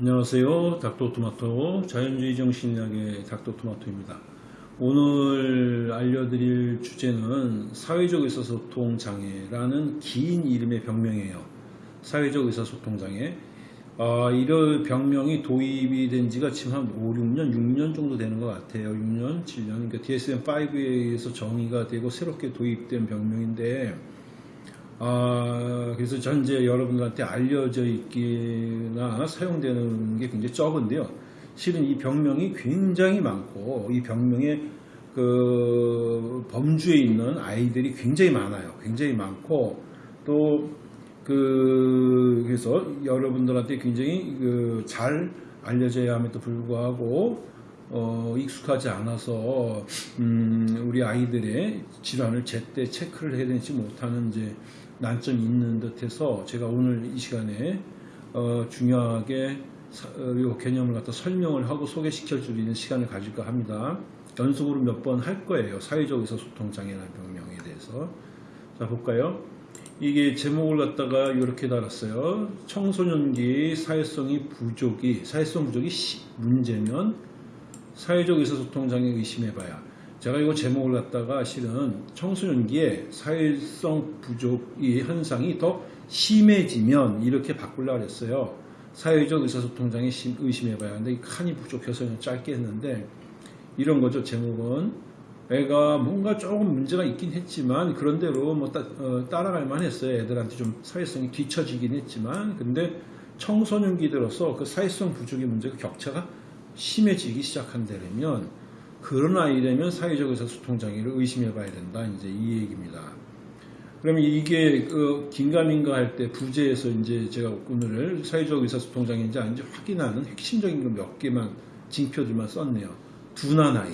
안녕하세요. 닥터토마토 자연주의 정신의학의 닥터토마토입니다. 오늘 알려드릴 주제는 사회적 의사소통 장애라는 긴 이름의 병명이에요. 사회적 의사소통 장애. 아, 이런 병명이 도입이 된 지가 지금 한 5, 6년, 6년 정도 되는 것 같아요. 6년, 7년. 그러니까 DSM-5에 의해서 정의가 되고 새롭게 도입된 병명인데 아, 그래서 전제 여러분들한테 알려져 있기나 사용되는 게 굉장히 적은데요. 실은 이 병명이 굉장히 많고 이 병명의 그 범주에 있는 아이들이 굉장히 많아요. 굉장히 많고 또 그 그래서 여러분들한테 굉장히 그 잘 알려져야 함에도 불구하고 어, 익숙하지 않아서 음, 우리 아이들의 질환을 제때 체크를 해내지 못하는 이제 난점이 있는 듯해서 제가 오늘 이 시간에 어, 중요하게 사, 어, 이 개념을 갖다 설명을 하고 소개시켜 드리는 시간을 가질까 합니다. 연속으로 몇 번 할 거예요. 사회적 의사소통 장애라는 병명에 대해서. 자 볼까요? 이게 제목을 갖다가 이렇게 달았어요. 청소년기 사회성이 부족이 사회성 부족이 시, 문제면 사회적 의사소통 장애 의심해봐야. 제가 이거 제목을 갖다가 실은 청소년기에 사회성 부족의 현상이 더 심해지면 이렇게 바꾸려고 했어요. 사회적 의사소통 장애 의심해봐야. 근데 칸이 부족해서 그냥 짧게 했는데 이런 거죠. 제목은 애가 뭔가 조금 문제가 있긴 했지만 그런대로 뭐 따, 어, 따라갈 만했어요. 애들한테 좀 사회성이 뒤처지긴 했지만 근데 청소년기 들어서 그 사회성 부족의 문제가 격차가 심해지기 시작한다면 그런 아이라면 사회적 의사소통장애를 의심해 봐야 된다. 이제 이 얘기입니다. 그러면 이게 그 긴가민가 할 때 부제에서 이제 제가 오늘 사회적 의사소통장애인지 아닌지 확인하는 핵심적인 거 몇 개만 징표들만 썼네요. 둔한 아이.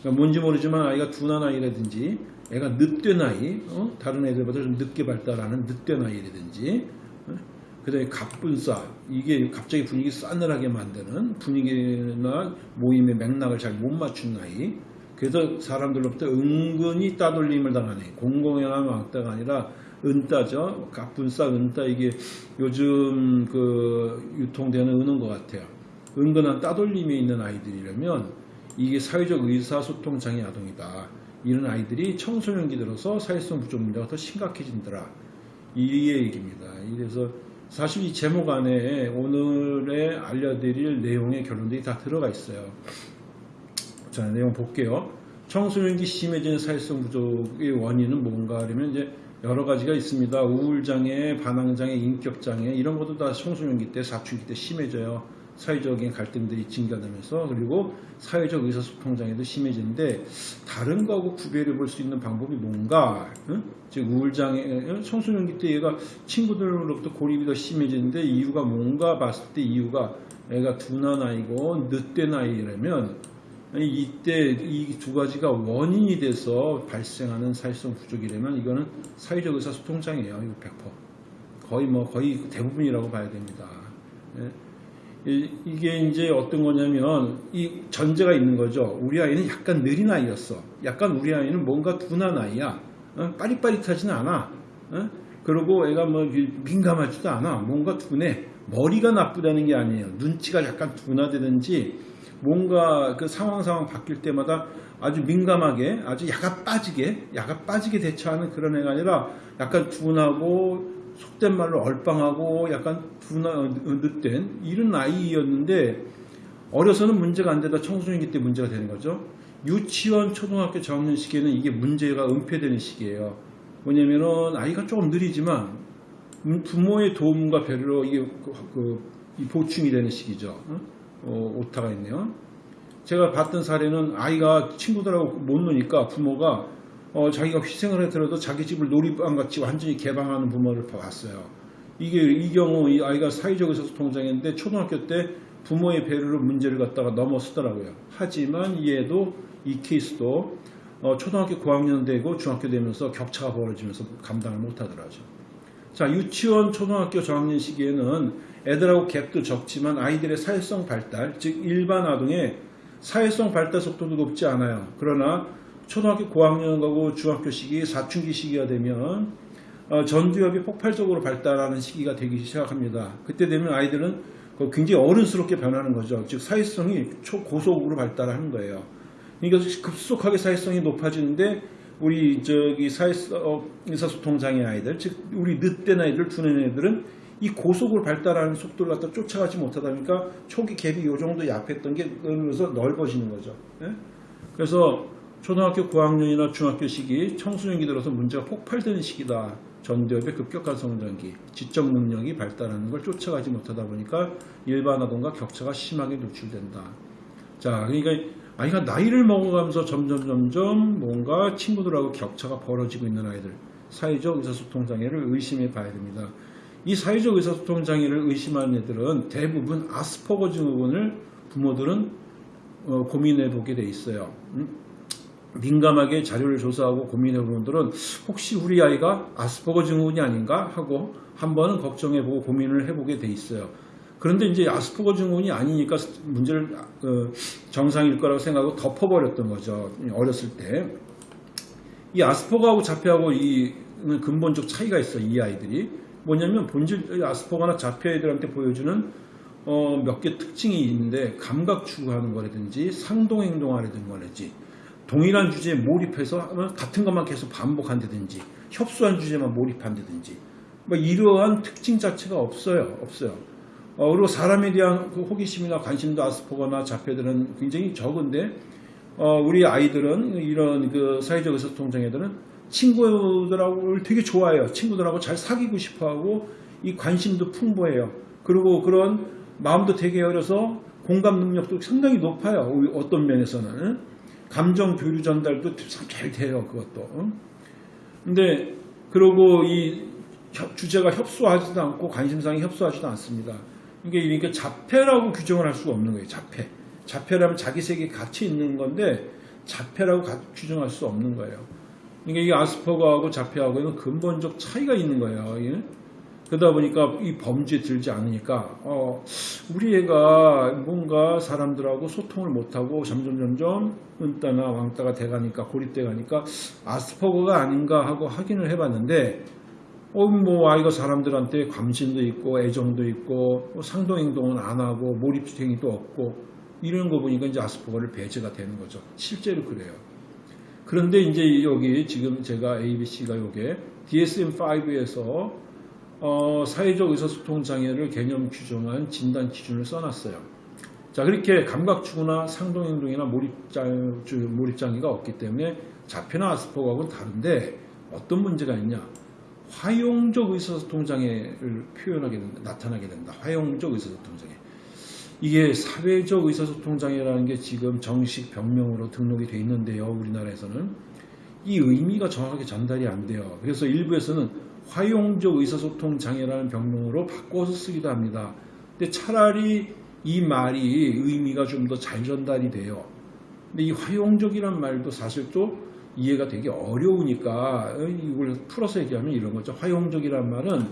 그러니까 뭔지 모르지만 아이가 둔한 아이라든지 애가 늦된 아이, 어? 다른 애들보다 좀 늦게 발달하는 늦된 아이라든지 그 다음에 갑분싸. 이게 갑자기 분위기 싸늘하게 만드는 분위기나 모임의 맥락을 잘 못 맞춘 나이. 그래서 사람들로부터 은근히 따돌림을 당하네. 공공연한 왕따가 아니라 은따죠. 갑분싸 은따. 이게 요즘 그 유통되는 은은 것 같아요. 은근한 따돌림이 있는 아이들이라면 이게 사회적 의사소통 장애 아동이다. 이런 아이들이 청소년기 들어서 사회성 부족 문제가 더 심각해진더라. 이 얘기입니다. 그래서 사실 이 제목 안에 오늘의 알려드릴 내용의 결론들이 다 들어가 있어요. 자, 내용 볼게요. 청소년기 심해진 사회성 부족의 원인은 뭔가 하면 이제 여러 가지가 있습니다. 우울장애, 반항장애, 인격장애 이런 것도 다 청소년기 때, 사춘기 때 심해져요. 사회적인 갈등들이 증가되면서 그리고 사회적 의사소통장애도 심해지는데 다른 거하고 구별해 볼 수 있는 방법이 뭔가 응? 즉 우울장애 청소년기 때 얘가 친구들로부터 고립이 더 심해지는데 이유가 뭔가 봤을 때 이유가 애가 둔한 아이고 늦된 아이라면 이때 이 두 가지가 원인이 돼서 발생하는 사회성 부족이라면 이거는 사회적 의사소통장애예요. 이거 100%. 거의 뭐 거의 대부분이라고 봐야 됩니다. 예? 이게 이제 어떤 거냐면 이 전제가 있는 거죠. 우리 아이는 약간 느린 아이였어. 약간 우리 아이는 뭔가 둔한 아이야. 어? 빠릿빠릿하지는 않아. 어? 그리고 애가 뭐 민감하지도 않아. 뭔가 둔해. 머리가 나쁘다는 게 아니에요. 눈치가 약간 둔하다든지 뭔가 그 상황 상황 바뀔 때마다 아주 민감하게 아주 야가 빠지게 야가 빠지게 대처하는 그런 애가 아니라 약간 둔하고 속된 말로 얼빵하고 약간 어, 늦된 이런 아이였는데 어려서는 문제가 안 되다 청소년기 때 문제가 되는 거죠. 유치원, 초등학교 저학년 시기에는 이게 문제가 은폐되는 시기예요. 뭐냐면은 아이가 조금 느리지만 부모의 도움과 배려로 이게 그, 그, 보충이 되는 시기죠. 어, 오타가 있네요. 제가 봤던 사례는 아이가 친구들하고 못 노니까 부모가 어, 자기가 희생을 해더라도 자기 집을 놀이방 같이 완전히 개방하는 부모를 봤어요. 이게 이 경우 이 아이가 사회적 의사소통장애인데 초등학교 때 부모의 배려로 문제를 갖다가 넘어서더라고요. 하지만 얘도 이 케이스도 어, 초등학교 고학년 되고 중학교 되면서 격차가 벌어지면서 감당을 못하더라죠. 자 유치원 초등학교 저학년 시기에는 애들하고 갭도 적지만 아이들의 사회성 발달 즉 일반 아동의 사회성 발달 속도도 높지 않아요. 그러나 초등학교 고학년 가고 중학교 시기, 사춘기 시기가 되면 어, 전두엽이 폭발적으로 발달하는 시기가 되기 시작합니다. 그때 되면 아이들은 그 굉장히 어른스럽게 변하는 거죠. 즉 사회성이 초고속으로 발달하는 거예요. 그러니까 급속하게 사회성이 높아지는데 우리 저기 사회성 어, 의사소통 장애 아이들, 즉 우리 늦된 아이들, 두는 애들은 이 고속으로 발달하는 속도를 갖다 쫓아가지 못하다 보니까 초기 갭이 이 정도 약했던 게 그러면서 넓어지는 거죠. 예? 그래서 초등학교 고학년이나 중학교 시기 청소년기 들어서 문제가 폭발되는 시기다. 전두엽의 급격한 성장기, 지적 능력이 발달하는 걸 쫓아가지 못하다 보니까 일반 아동과 격차가 심하게 노출된다. 자, 그러니까 아이가 나이를 먹어가면서 점점 점점 뭔가 친구들하고 격차가 벌어지고 있는 아이들, 사회적 의사소통 장애를 의심해 봐야 됩니다. 이 사회적 의사소통 장애를 의심하는 애들은 대부분 아스퍼거 증후군을 부모들은 어, 고민해 보게 돼 있어요. 음? 민감하게 자료를 조사하고 고민해 보는 분들은 혹시 우리 아이가 아스퍼거 증후군이 아닌가 하고 한 번은 걱정해 보고 고민을 해보게 돼 있어요. 그런데 이제 아스퍼거 증후군이 아니니까 문제를 어, 정상일 거라고 생각하고 덮어버렸던 거죠. 어렸을 때. 이 아스퍼거하고 자폐하고 이 근본적 차이가 있어 이 아이들이. 뭐냐면 본질 아스퍼거나 자폐 아이들한테 보여주는 어, 몇 개 특징이 있는데 감각 추구하는 거라든지 상동 행동하려는 거라든지 동일한 주제에 몰입해서 같은 것만 계속 반복한다든지 협소한 주제만 몰입한다든지 뭐 이러한 특징 자체가 없어요. 없어요. 어, 그리고 사람에 대한 그 호기심이나 관심도 아스퍼거나 자폐들은 굉장히 적은데 어, 우리 아이들은 이런 그 사회적 의사소통 장애들은 친구들하고 되게 좋아해요. 친구들하고 잘 사귀고 싶어하고 이 관심도 풍부해요. 그리고 그런 마음도 되게 어려서 공감 능력도 상당히 높아요. 어떤 면에서는 감정 교류 전달도 참잘 돼요. 그것도. 근데 그리고 이 주제가 협소하지도 않고 관심사항이 협소하지도 않습니다. 이게 그러니까 자폐라고 규정을 할 수가 없는 거예요. 자폐. 자폐라면 자기 세계에 갇혀 있는 건데 자폐라고 규정할 수 없는 거예요. 그러니까 이 아스퍼거하고 자폐하고는 근본적 차이가 있는 거예요. 예? 그러다 보니까 이 범죄에 들지 않으니까 어, 우리 애가 뭔가 사람들하고 소통을 못하고 점점 점점 은따나 왕따가 돼가니까 고립돼 가니까 아스퍼거가 아닌가 하고 확인을 해봤는데 어, 뭐 아이가 사람들한테 관심도 있고 애정도 있고 뭐 상동 행동은 안 하고 몰입 행위도 없고 이런 거 보니까 이제 아스퍼거를 배제가 되는 거죠. 실제로 그래요. 그런데 이제 여기 지금 제가 ABC가 요게 DSM-5에서 어, 사회적 의사소통 장애를 개념 규정한 진단 기준을 써놨어요. 자 그렇게 감각추구나 상동행동이나 몰입장, 몰입장애가 없기 때문에 자폐나 아스퍼거하고는 다른데 어떤 문제가 있냐 화용적 의사소통 장애를 표현하게 된다, 나타나게 된다. 화용적 의사소통 장애. 이게 사회적 의사소통 장애라는 게 지금 정식 병명으로 등록이 돼 있는데요. 우리나라에서는 이 의미가 정확하게 전달이 안 돼요. 그래서 일부에서는 화용적 의사소통 장애라는 병명으로 바꿔서 쓰기도 합니다. 근데 차라리 이 말이 의미가 좀 더 잘 전달이 돼요. 근데 이 화용적이란 말도 사실 또 이해가 되게 어려우니까 이걸 풀어서 얘기하면 이런 거죠. 화용적이란 말은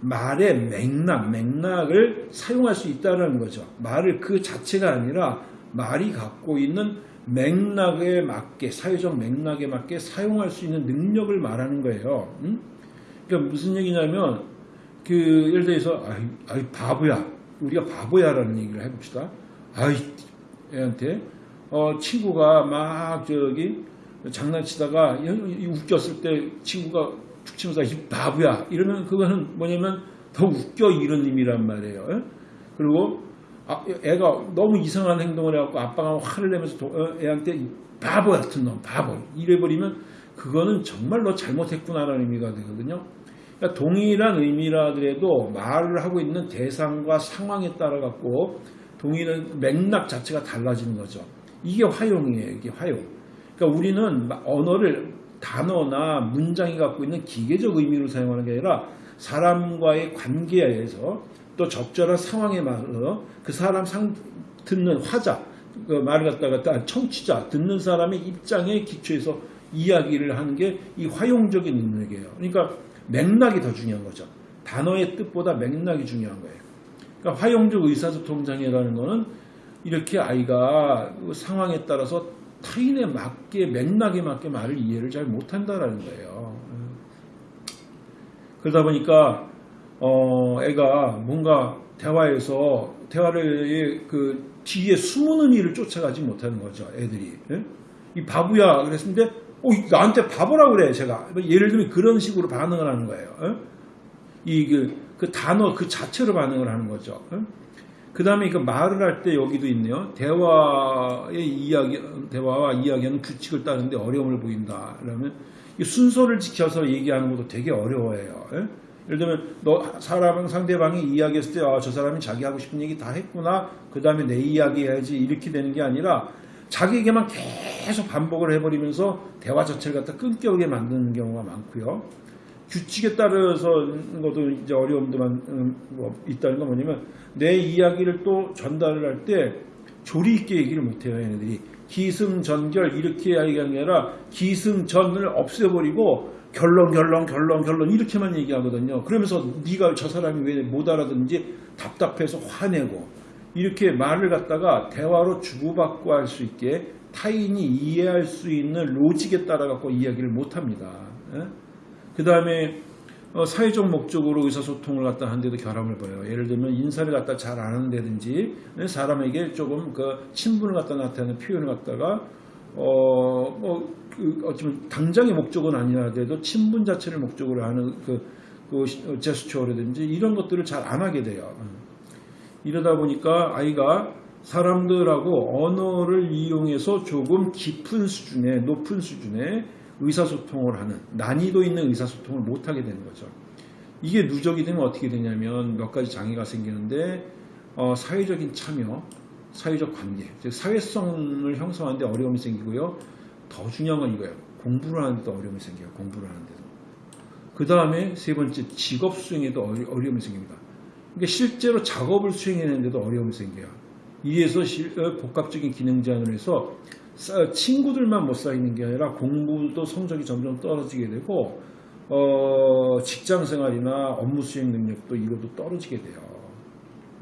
말의 맥락, 맥락을 사용할 수 있다는 거죠. 말을 그 자체가 아니라 말이 갖고 있는 맥락에 맞게, 사회적 맥락에 맞게 사용할 수 있는 능력을 말하는 거예요. 응? 그러니까 무슨 얘기냐면, 그, 예를 들어서, 아이, 아이, 바보야. 우리가 바보야라는 얘기를 해봅시다. 아이, 애한테, 어, 친구가 막, 저기, 장난치다가 웃겼을 때 친구가 툭 치면서 이 바보야 이러면 그거는 뭐냐면 더 웃겨 이런 의미란 말이에요. 예? 그리고 아, 애가 너무 이상한 행동을 해갖고 아빠가 화를 내면서 도, 어, 애한테 바보 같은 놈 바보 이래버리면 그거는 정말 너 잘못했구나라는 의미가 되거든요. 그러니까 동일한 의미라 하더라도 말을 하고 있는 대상과 상황에 따라 갖고 동일한 맥락 자체가 달라지는 거죠. 이게 화용이에요. 이게 화용. 그러니까 우리는 언어를 단어나 문장이 갖고 있는 기계적 의미로 사용하는 게 아니라 사람과의 관계에서 또 적절한 상황에 맞서 그 사람 상 듣는 화자 그 말을 갖다가 청취자 듣는 사람의 입장에 기초해서 이야기를 하는 게 이 화용적인 능력이에요. 그러니까 맥락이 더 중요한 거죠. 단어의 뜻보다 맥락이 중요한 거예요. 그러니까 화용적 의사소통 장애라는 거는 이렇게 아이가 그 상황에 따라서 타인에 맞게 맥락에 맞게 말을 이해를 잘 못한다라는 거예요. 그러다 보니까 어, 애가 뭔가 대화에서 대화를 그 뒤에 숨은 의미를 쫓아가지 못하는 거죠. 애들이. 예? 이 바보야 그랬는데 어, 나한테 바보라고 그래 제가 뭐 예를 들면 그런 식으로 반응을 하는 거예요. 이그 그 단어 그 자체로 반응을 하는 거죠. 그 다음에 그 말을 할 때 여기도 있네요. 대화의 이야기, 대화와 이야기하는 규칙을 따르는데 어려움을 보인다. 그러면 이 순서를 지켜서 얘기하는 것도 되게 어려워해요. 예? 예를 들면 너 사람 상대방이 이야기했을 때 아, 저 사람이 자기 하고 싶은 얘기 다 했구나. 그 다음에 내 이야기 해야지 이렇게 되는 게 아니라 자기에게만 계속 반복을 해버리면서 대화 자체를 갖다 끊겨오게 만드는 경우가 많고요. 규칙에 따라서 것도 이제 어려움도 많, 음, 뭐 있다는 건 뭐냐면 내 이야기를 또 전달을 할 때 조리 있게 얘기를 못해요 얘네들이 기승전결 이렇게 이야기하는 게 아니라 기승전을 없애버리고 결론 결론 결론 결론 이렇게만 얘기하거든요 그러면서 네가 저 사람이 왜 못 알아듣는지 답답해서 화내고 이렇게 말을 갖다가 대화로 주고받고 할 수 있게 타인이 이해할 수 있는 로직에 따라 갖고 이야기를 못합니다 그 다음에 어, 사회적 목적으로 의사소통을 갖다 하는데도 결함을 보여요. 예를 들면 인사를 갖다 잘안 하는다든지 사람에게 조금 그 친분을 갖다 나타내는 표현을 갖다가 어 뭐 그 어쩌면 당장의 목적은 아니라도 친분 자체를 목적으로 하는 그, 그 제스처라든지 이런 것들을 잘 안 하게 돼요. 이러다 보니까 아이가 사람들하고 언어를 이용해서 조금 깊은 수준의 높은 수준의 의사소통을 하는 난이도 있는 의사소통을 못하게 되는 거죠. 이게 누적이 되면 어떻게 되냐면 몇 가지 장애가 생기는데 어, 사회적인 참여, 사회적 관계, 즉 사회성을 형성하는데 어려움이 생기고요. 더 중요한 건 이거예요. 공부를 하는데도 어려움이 생겨요. 공부를 하는데도. 그 다음에 세 번째 직업 수행에도 어려움이 생깁니다. 그러니까 실제로 작업을 수행하는데도 어려움이 생겨요. 이에서 어, 복합적인 기능 제한을 해서 친구들만 못 사귀는 게 아니라 공부도 성적이 점점 떨어지게 되고 어, 직장 생활이나 업무 수행 능력도 이것도 떨어지게 돼요.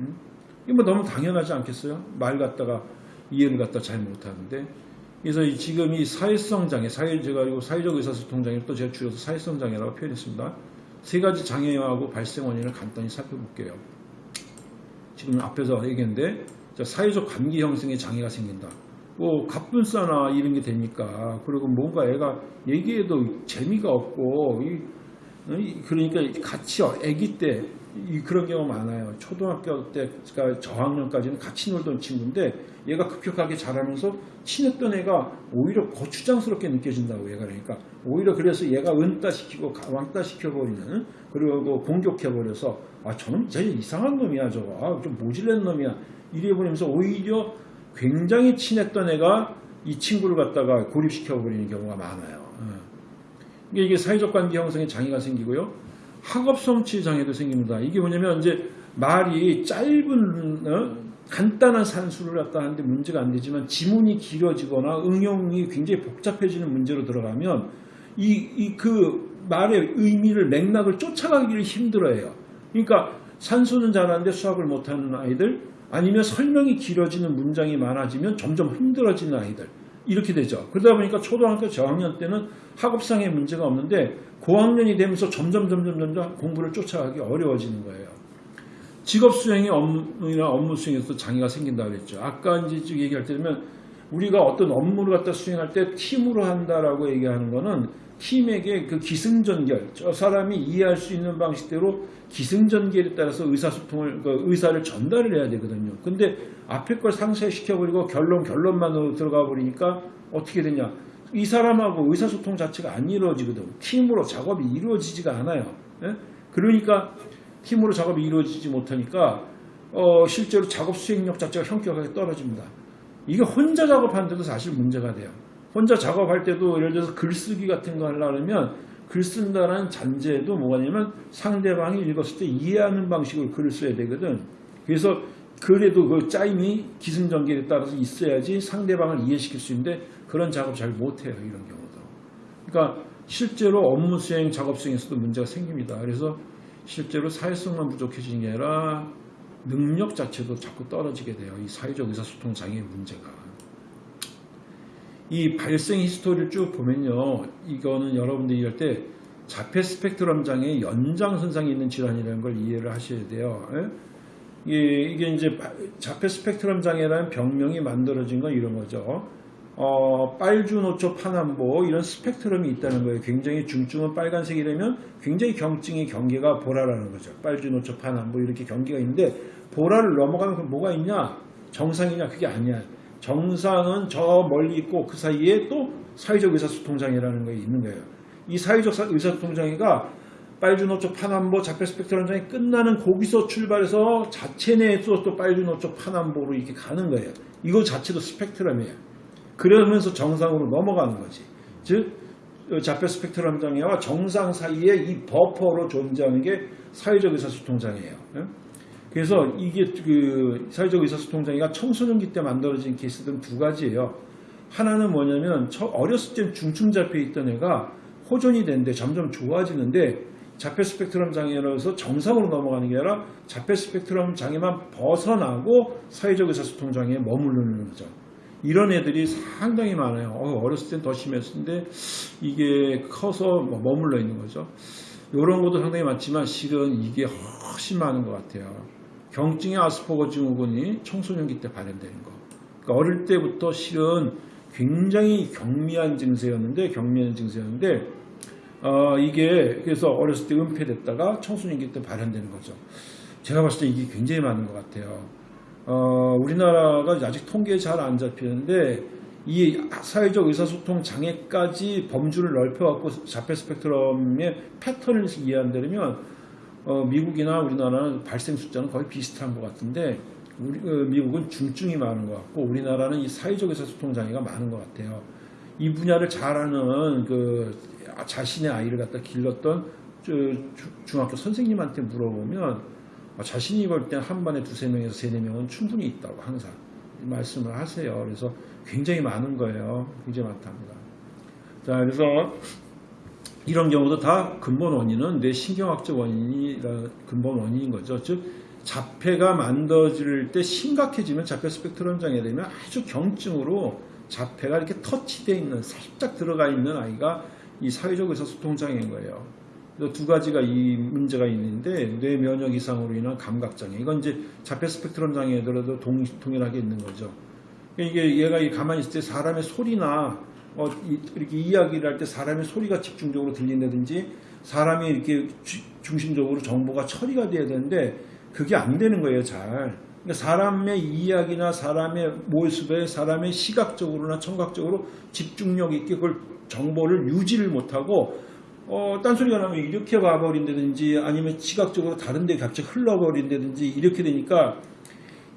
음? 이거 뭐 너무 당연하지 않겠어요? 말 갖다가 이해를 갖다 잘 못하는데 그래서 지금 이 사회성 장애, 사회 제가 이거 사회적 의사소통 장애 또 제가 줄여서 사회성 장애라고 표현했습니다. 세 가지 장애하고 발생 원인을 간단히 살펴볼게요. 지금 앞에서 얘기했는데 사회적 관계 형성에 장애가 생긴다. 뭐 갑분싸나 이런 게 되니까 그리고 뭔가 애가 얘기해도 재미가 없고 이, 그러니까 같이 아기 때 그런 경우 많아요. 초등학교 때가 저학년까지는 같이 놀던 친구인데 얘가 급격하게 자라면서 친했던 애가 오히려 거추장스럽게 느껴진다고 얘가 그러니까 오히려 그래서 얘가 은따시키고 왕따시켜버리는 그리고 공격해버려서 아 저놈 제일 이상한 놈이야 저거 아, 좀 모질란 놈이야 이래버리면서 오히려 굉장히 친했던 애가 이 친구를 갖다가 고립시켜버리는 경우가 많아요. 이게 사회적 관계 형성에 장애가 생기고요. 학업 성취 장애도 생깁니다. 이게 뭐냐면 이제 말이 짧은 어? 간단한 산수를 갖다 하는데 문제가 안 되지만 지문이 길어지거나 응용이 굉장히 복잡해지는 문제로 들어가면 이그 말의 의미를 맥락을 쫓아가기를 힘들어해요. 그러니까 산수는 잘하는데 수학을 못하는 아이들 아니면 설명이 길어지는 문장이 많아지면 점점 힘들어지는 아이들 이렇게 되죠. 그러다 보니까 초등학교 저학년 때는 학업상의 문제가 없는데 고학년이 되면서 점점 점점 점점 공부를 쫓아가기 어려워지는 거예요. 직업 수행의 업무나 업무 수행에서 장애가 생긴다 그랬죠. 아까 이제 얘기할 때면 우리가 어떤 업무를 갖다 수행할 때 팀으로 한다라고 얘기하는 거는 팀에게 그 기승전결, 저 사람이 이해할 수 있는 방식대로 기승전결에 따라서 의사소통을, 그 의사를 전달을 해야 되거든요. 근데 앞에 걸 상쇄시켜버리고 결론, 결론만으로 들어가 버리니까 어떻게 되냐. 이 사람하고 의사소통 자체가 안 이루어지거든. 팀으로 작업이 이루어지지가 않아요. 예? 그러니까 팀으로 작업이 이루어지지 못하니까 어, 실제로 작업 수행력 자체가 현격하게 떨어집니다. 이게 혼자 작업하는데도 사실 문제가 돼요. 혼자 작업할 때도 예를 들어서 글쓰기 같은 거 하려면 글 쓴다는 잔재도 뭐냐면 상대방이 읽었을 때 이해하는 방식으로 글을 써야 되거든. 그래서 그래도 그 짜임이 기승전결에 따라서 있어야지 상대방을 이해시킬 수 있는데 그런 작업 잘 못해요. 이런 경우도. 그러니까 실제로 업무 수행, 작업 수행에서도 문제가 생깁니다. 그래서 실제로 사회성만 부족해지는 게 아니라 능력 자체도 자꾸 떨어지게 돼요. 이 사회적 의사소통 장애의 문제가. 이 발생 히스토리를 쭉 보면요. 이거는 여러분들이 할때 자폐 스펙트럼 장애 연장선상에 있는 질환이라는 걸 이해를 하셔야 돼요. 예? 이게 이제 자폐 스펙트럼 장애라는 병명이 만들어진 건 이런 거죠. 어, 빨주 노초 파남보 이런 스펙트럼이 있다는 거예요. 굉장히 중증은 빨간색이라면 굉장히 경증의 경계가 보라라는 거죠. 빨주 노초 파남보 이렇게 경계가 있는데 보라를 넘어가면 그럼 뭐가 있냐? 정상이냐? 그게 아니야. 정상은 저 멀리 있고 그 사이에 또 사회적 의사소통장애라는 게 있는 거예요. 이 사회적 사- 의사소통장애가 빨주노초 파남보 자폐 스펙트럼 장애 끝나는 거기서 출발해서 자체 내에서 또 빨주노초 파남보로 이렇게 가는 거예요. 이거 자체도 스펙트럼이에요. 그러면서 정상으로 넘어가는 거지. 즉 어, 자폐 스펙트럼 장애와 정상 사이에 이 버퍼로 존재하는 게 사회적 의사소통 장애예요. 예? 그래서 이게 그 사회적 의사소통 장애가 청소년기 때 만들어진 케이스들은 두 가지예요. 하나는 뭐냐면 처- 어렸을 때 중증 잡혀 있던 애가 호전이 되는데 점점 좋아지는데 자폐 스펙트럼 장애로서 정상으로 넘어가는 게 아니라 자폐 스펙트럼 장애만 벗어나고 사회적 의사소통 장애에 머무르는 거죠. 이런 애들이 상당히 많아요. 어, 어렸을 땐 더 심했는데 이게 커서 뭐 머물러 있는 거죠. 이런 것도 상당히 많지만 실은 이게 훨씬 많은 것 같아요. 경증의 아스퍼거 증후군이 청소년기 때 발현되는 거. 그러니까 어릴 때부터 실은 굉장히 경미한 증세였는데 경미한 증세였는데 어, 이게 그래서 어렸을 때 은폐됐다가 청소년기 때 발현되는 거죠. 제가 봤을 때 이게 굉장히 많은 것 같아요. 어, 우리나라가 아직 통계에 잘 안 잡히는데 이 사회적 의사소통 장애까지 범주를 넓혀갖고 자폐 스펙트럼의 패턴을 이해한다면 어, 미국이나 우리나라는 발생 숫자는 거의 비슷한 것 같은데 우리, 어, 미국은 중증이 많은 것 같고 우리나라는 이 사회적 의사소통 장애가 많은 것 같아요. 이 분야를 잘 아는 그 자신의 아이를 갖다 길렀던 저 주- 중학교 선생님한테 물어보면 아, 자신이 볼때한 반에 두세 명에서 세네 명은 충분히 있다고 항상 말씀을 하세요. 그래서 굉장히 많은 거예요. 굉장히 많답니다. 자, 그래서 이런 경우도 다 근본 원인은 뇌 신경학적 원인이 근본 원인인 거죠. 즉 자폐가 만들어질 때 심각해지면 자폐 스펙트럼 장애 되면 아주 경증으로 자폐가 이렇게 터치되어 있는 살짝 들어가 있는 아이가 이 사회적 의사소통 장애인 거예요. 그래서 두 가지가 이 문제가 있는데 뇌 면역 이상으로 인한 감각 장애. 이건 이제 자폐 스펙트럼 장애들도 동, 동일하게 있는 거죠. 이게 얘가 이 가만히 있을 때 사람의 소리나 어, 이- 이렇게 이야기를 할 때 사람의 소리가 집중적으로 들린다든지 사람이 이렇게 주- 중심적으로 정보가 처리가 돼야 되는데 그게 안 되는 거예요, 잘. 그러니까 사람의 이야기나 사람의 모습에 사람의 시각적으로나 청각적으로 집중력 있게 그걸 정보를 유지를 못하고 어, 딴소리가 나면 이렇게 와버린다든지 아니면 시각적으로 다른 데 갑자기 흘러버린다든지 이렇게 되니까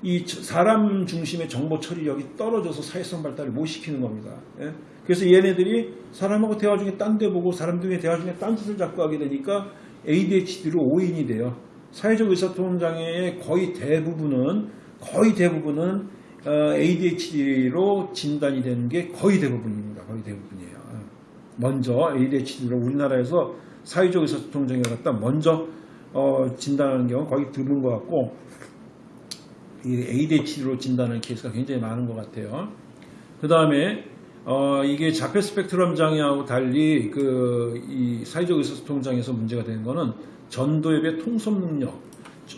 이 저- 사람 중심의 정보 처리력이 떨어져서 사회성 발달을 못 시키는 겁니다. 예? 그래서 얘네들이 사람하고 대화 중에 딴 데 보고 사람들의 대화 중에 딴 짓을 자꾸 하게 되니까 ADHD로 오인이 돼요. 사회적 의사소통 장애의 거의 대부분은 거의 대부분은 어, ADHD로 진단이 되는 게 거의 대부분입니다. 거의. 예. 먼저 ADHD로 우리나라에서 사회적 의사소통 장애를 갖다 먼저 어, 진단하는 경우는 거의 드문 것 같고 이 ADHD로 진단하는 케이스가 굉장히 많은 것 같아요. 그 다음에 어, 이게 자폐 스펙트럼 장애하고 달리 그 이 사회적 의사소통 장애에서 문제가 되는 거는 전도엽의 통섭 능력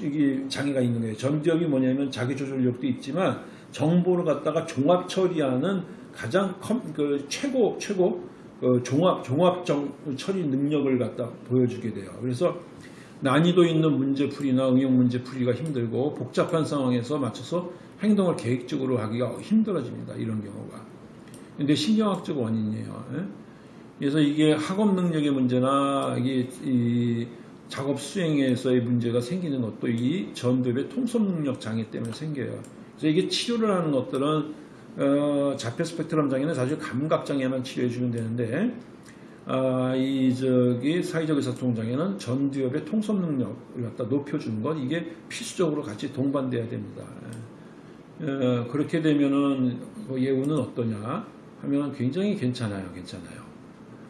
이게 장애가 있는 거예요. 전도엽이 뭐냐면 자기 조절력도 있지만 정보를 갖다가 종합 처리하는 가장 컴, 그 최고 최고 그 종합 종합 정, 처리 능력을 갖다 보여주게 돼요. 그래서 난이도 있는 문제풀이나 응용 문제풀이가 힘들고 복잡한 상황에서 맞춰서 행동을 계획적으로 하기가 힘들어집니다. 이런 경우가. 근데 신경학적 원인이에요. 예? 그래서 이게 학업 능력의 문제나 이게 이 작업 수행에서의 문제가 생기는 것도 이 전두엽의 통섭 능력 장애 때문에 생겨요. 그래서 이게 치료를 하는 것들은 어, 자폐 스펙트럼 장애는 사실 감각 장애만 치료해 주면 되는데 아, 이 저기 사회적 의사소통 장애는 전두엽의 통섭 능력을 갖다 높여주는 것 이게 필수적으로 같이 동반돼야 됩니다. 어, 그렇게 되면은 그 예우는 어떠냐 하면 굉장히 괜찮아요, 괜찮아요.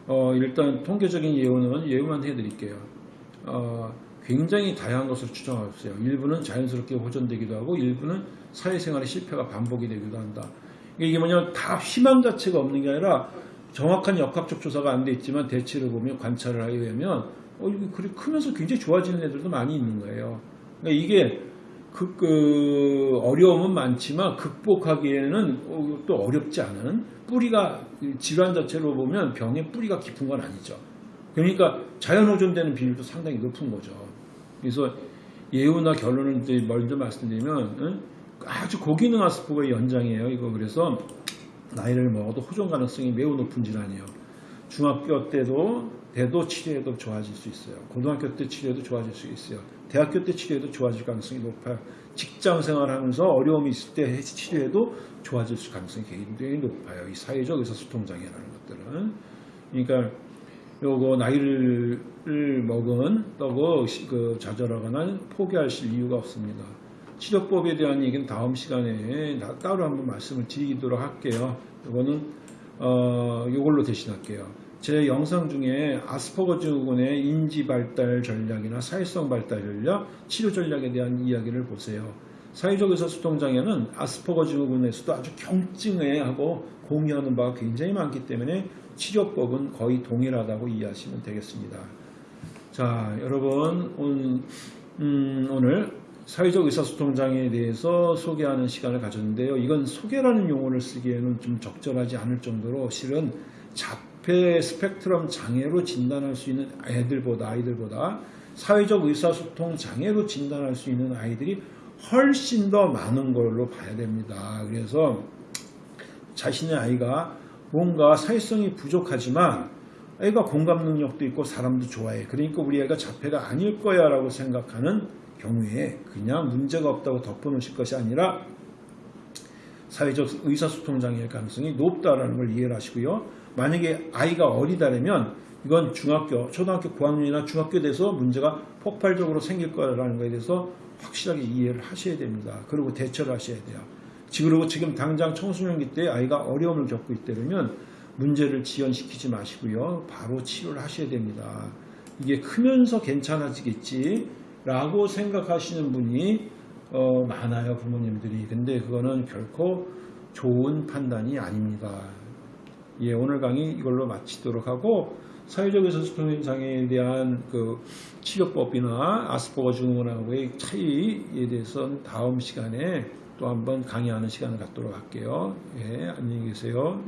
어, 일단 통계적인 예우는 예우만 해드릴게요. 어, 굉장히 다양한 것을 추정하고 있어요. 일부는 자연스럽게 호전되기도 하고 일부는 사회생활의 실패가 반복이 되기도 한다. 이게 뭐냐면 다 희망 자체가 없는 게 아니라 정확한 역학적 조사가 안 돼 있지만 대체를 보면 관찰을 하게 되면 어, 이거 그리 크면서 굉장히 좋아지는 애들도 많이 있는 거예요. 그러니까 이게 그, 그 어려움은 많지만 극복하기에는 어, 또 어렵지 않은 뿌리가 질환 자체로 보면 병의 뿌리가 깊은 건 아니죠. 그러니까 자연 호전되는 비율도 상당히 높은 거죠. 그래서 예후나 결론을 이제 먼저 말씀드리면 응? 아주 고기능 아스퍼거의 연장이에요. 이거 그래서 나이를 먹어도 호전 가능성이 매우 높은 질환이에요. 중학교 때도 때도 치료해도 좋아질 수 있어요. 고등학교 때 치료해도 좋아질 수 있어요. 대학교 때 치료해도 좋아질 가능성이 높아요. 직장 생활하면서 어려움이 있을 때 치료해도 좋아질 수 가능성이 굉장히 높아요. 이 사회적 의사소통 장애라는 것들은. 그러니까 요거 나이를 먹은 또고 그 좌절하거나 포기하실 이유가 없습니다. 치료법에 대한 얘기는 다음 시간에 따로 한번 말씀을 드리도록 할게요. 요거는 어 요걸로 대신할게요. 제 영상 중에 아스퍼거 증후군의 인지 발달 전략이나 사회성 발달 전략, 치료 전략에 대한 이야기를 보세요. 사회적 의사소통 장애는 아스퍼거 증후군에서도 아주 경증해하고 공유하는 바가 굉장히 많기 때문에 치료법은 거의 동일하다고 이해하시면 되겠습니다. 자, 여러분 오늘, 음, 오늘 사회적 의사소통 장애에 대해서 소개하는 시간을 가졌는데요. 이건 소개라는 용어를 쓰기에는 좀 적절하지 않을 정도로 실은 자폐 스펙트럼 장애로 진단할 수 있는 애들보다 아이들보다 사회적 의사소통 장애로 진단할 수 있는 아이들이 훨씬 더 많은 걸로 봐야 됩니다. 그래서 자신의 아이가 뭔가 사회성이 부족하지만 애가 공감 능력도 있고 사람도 좋아해. 그러니까 우리 애가 자폐가 아닐 거야 라고 생각하는 경우에 그냥 문제가 없다고 덮어놓으실 것이 아니라 사회적 의사소통 장애의 가능성이 높다라는 걸 이해를 하시고요. 만약에 아이가 어리다면 이건 중학교, 초등학교 고학년이나 중학교 돼서 문제가 폭발적으로 생길 거라는 것에 대해서 확실하게 이해를 하셔야 됩니다. 그리고 대처를 하셔야 돼요. 그리고 지금 당장 청소년기 때 아이가 어려움을 겪고 있다면 문제를 지연시키지 마시고요. 바로 치료를 하셔야 됩니다. 이게 크면서 괜찮아지겠지 라고 생각하시는 분이 어, 많아요. 부모님들이. 근데 그거는 결코 좋은 판단이 아닙니다. 예, 오늘 강의 이걸로 마치도록 하고 사회적 의사소통 장애에 대한 그 치료법이나 아스퍼거 증후군하고의 차이에 대해서는 다음 시간에 또 한번 강의하는 시간을 갖도록 할게요. 예, 안녕히 계세요.